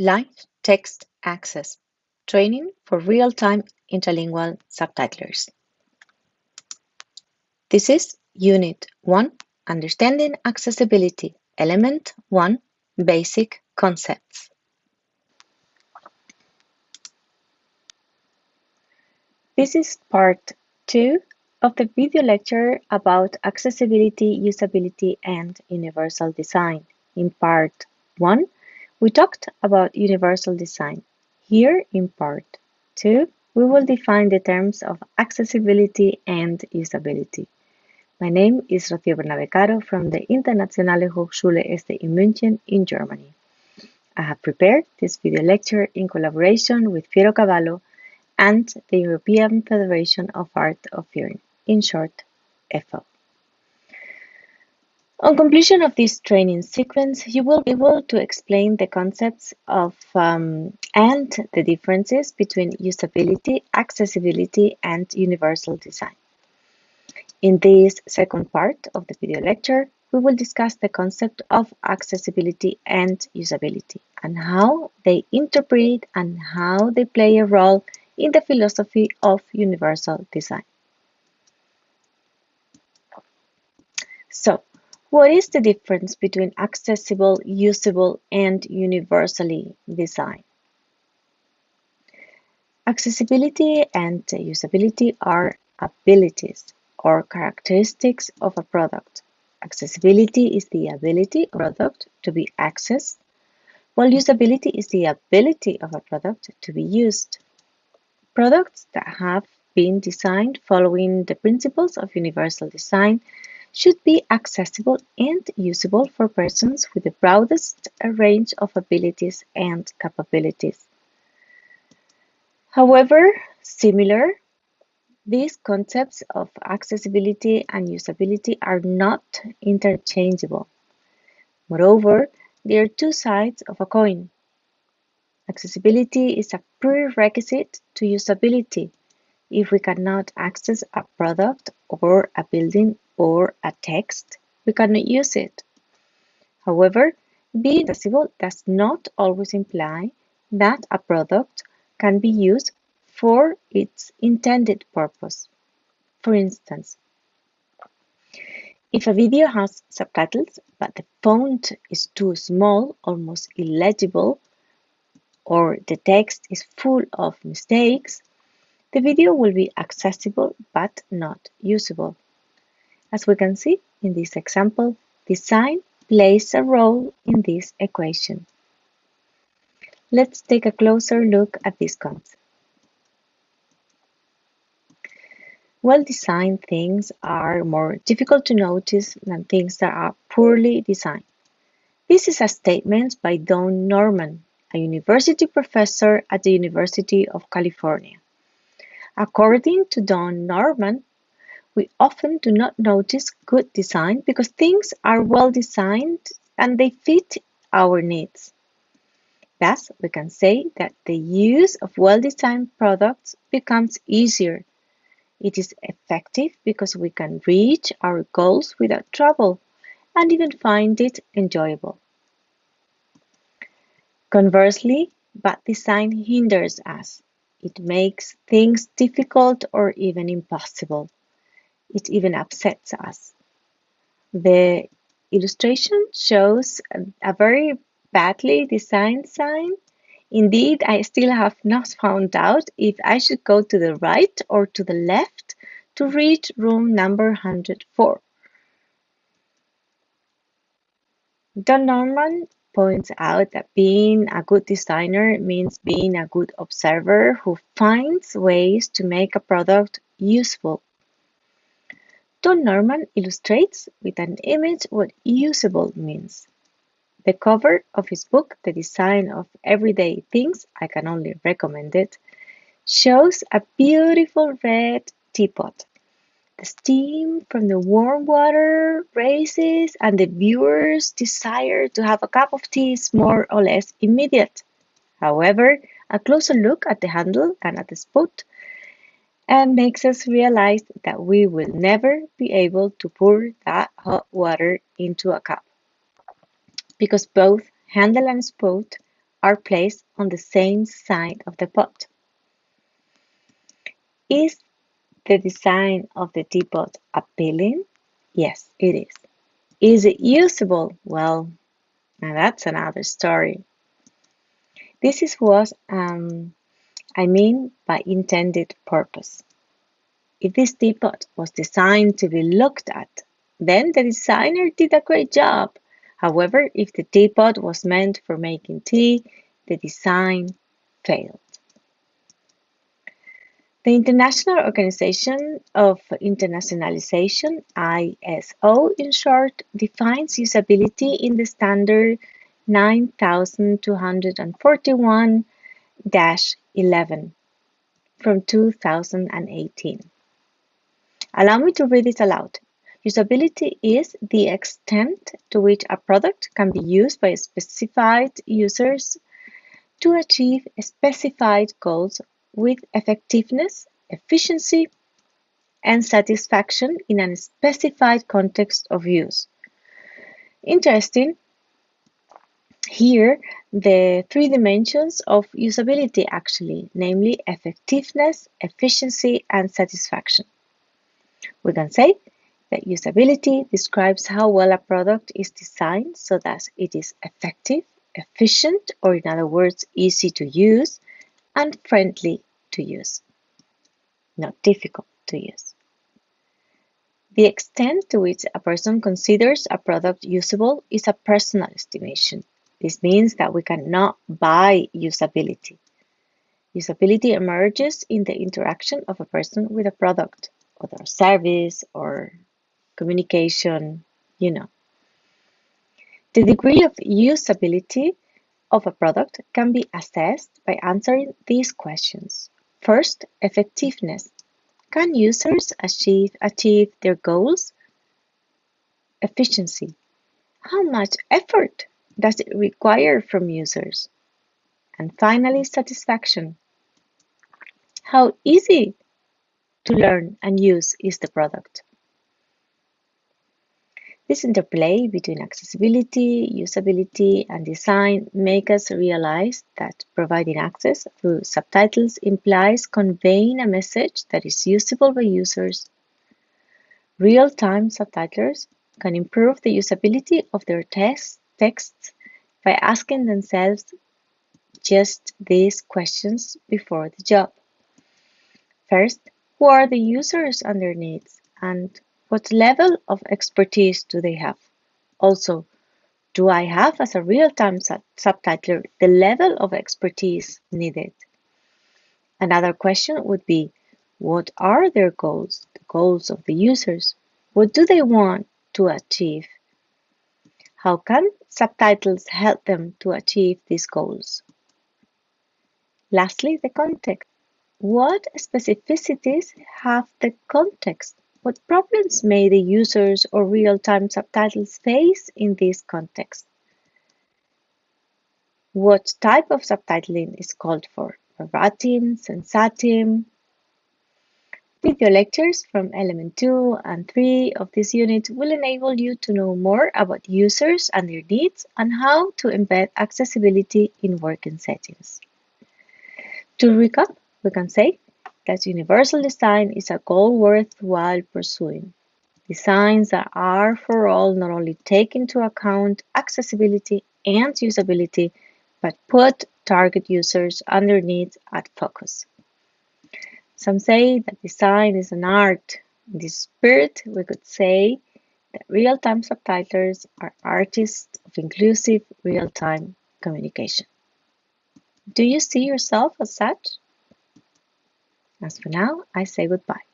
Live Text Access Training for Real-Time Interlingual Subtitlers. This is Unit 1 Understanding Accessibility Element 1 Basic Concepts. This is part 2 of the video lecture about accessibility, usability, and universal design. In part 1, we talked about universal design. Here in part 2, we will define the terms of accessibility and usability. My name is Rocío Bernabé Caro from the Internationale Hochschule SDI in München in Germany. I have prepared this video lecture in collaboration with Pietro Cavallo and the European Federation of Hard of Hearing, in short, EFO. On completion of this training sequence, you will be able to explain the concepts of um, and the differences between usability, accessibility, and universal design. In this second part of the video lecture, we will discuss the concept of accessibility and usability and how they interpret and how they play a role in the philosophy of universal design. So, what is the difference between accessible, usable, and universally designed? Accessibility and usability are abilities or characteristics of a product. Accessibility is the ability of a product to be accessed, while usability is the ability of a product to be used. Products that have been designed following the principles of universal design should be accessible and usable for persons with the broadest range of abilities and capabilities. However, similar, these concepts of accessibility and usability are not interchangeable. Moreover, they are two sides of a coin. Accessibility is a prerequisite to usability. If we cannot access a product or a building or a text, we cannot use it. However, being accessible does not always imply that a product can be used for its intended purpose. For instance, if a video has subtitles but the font is too small, almost illegible, or the text is full of mistakes, the video will be accessible but not usable. As we can see in this example, design plays a role in this equation. Let's take a closer look at this concept. Well-designed things are more difficult to notice than things that are poorly designed. This is a statement by Don Norman, a university professor at the University of California. According to Don Norman, we often do not notice good design because things are well designed and they fit our needs. Thus, we can say that the use of well-designed products becomes easier. It is effective because we can reach our goals without trouble and even find it enjoyable. Conversely, bad design hinders us. It makes things difficult or even impossible it even upsets us. The illustration shows a very badly designed sign. Indeed, I still have not found out if I should go to the right or to the left to reach room number 104. Don Norman points out that being a good designer means being a good observer who finds ways to make a product useful Don Norman illustrates with an image what usable means. The cover of his book, The Design of Everyday Things, I can only recommend it, shows a beautiful red teapot. The steam from the warm water raises, and the viewer's desire to have a cup of tea is more or less immediate. However, a closer look at the handle and at the spout and makes us realize that we will never be able to pour that hot water into a cup because both handle and spout are placed on the same side of the pot. Is the design of the teapot appealing? Yes, it is. Is it usable? Well, now that's another story. This is what um, I mean by intended purpose. If this teapot was designed to be looked at, then the designer did a great job. However, if the teapot was meant for making tea, the design failed. The International Organization of Internationalization, ISO in short, defines usability in the standard 9241-11 from 2018. Allow me to read it aloud. Usability is the extent to which a product can be used by specified users to achieve specified goals with effectiveness, efficiency, and satisfaction in a specified context of use. Interesting. Here, the three dimensions of usability actually, namely effectiveness, efficiency, and satisfaction. We can say that usability describes how well a product is designed so that it is effective, efficient, or in other words, easy to use, and friendly to use, not difficult to use. The extent to which a person considers a product usable is a personal estimation. This means that we cannot buy usability. Usability emerges in the interaction of a person with a product, or service, or communication, you know. The degree of usability of a product can be assessed by answering these questions. First, effectiveness. Can users achieve, achieve their goals? Efficiency. How much effort does it require from users? And finally, satisfaction. How easy to learn and use is the product? This interplay between accessibility, usability, and design make us realize that providing access through subtitles implies conveying a message that is usable by users. Real-time subtitlers can improve the usability of their text, texts by asking themselves just these questions before the job. First, who are the users and their needs? And what level of expertise do they have? Also, do I have as a real-time sub subtitler the level of expertise needed? Another question would be, what are their goals, the goals of the users? What do they want to achieve? How can subtitles help them to achieve these goals? Lastly, the context. What specificities have the context what problems may the users or real-time subtitles face in this context? What type of subtitling is called for? Verbatim, sensatim? Video lectures from element 2 and 3 of this unit will enable you to know more about users and their needs and how to embed accessibility in working settings. To recap, we can say that universal design is a goal worthwhile pursuing. Designs that are for all not only take into account accessibility and usability, but put target users and their needs at focus. Some say that design is an art. In this spirit, we could say that real-time subtitlers are artists of inclusive real-time communication. Do you see yourself as such? As for now, I say goodbye.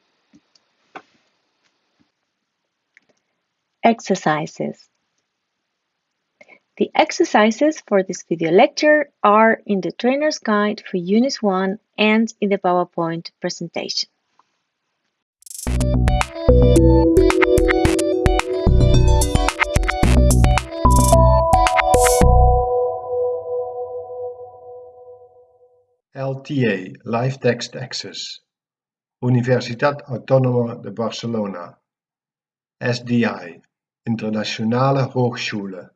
Exercises. The exercises for this video lecture are in the trainer's guide for Unit 1 and in the PowerPoint presentation. LTA Live Text Access Universitat Autónoma de Barcelona SDI Internationale Hochschule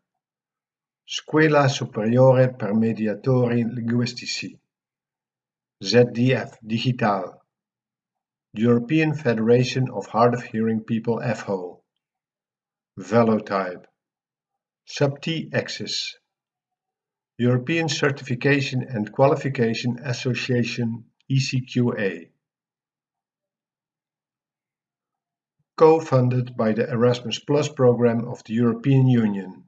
Scuola Superiore per Mediatori Linguistici ZDF Digital European Federation of Hard of Hearing People FHO Velotype SUBTI Access European Certification and Qualification Association ECQA co-funded by the Erasmus Plus program of the European Union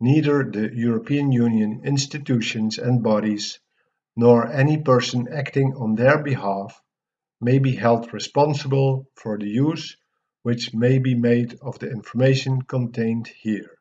Neither the European Union institutions and bodies nor any person acting on their behalf may be held responsible for the use which may be made of the information contained here.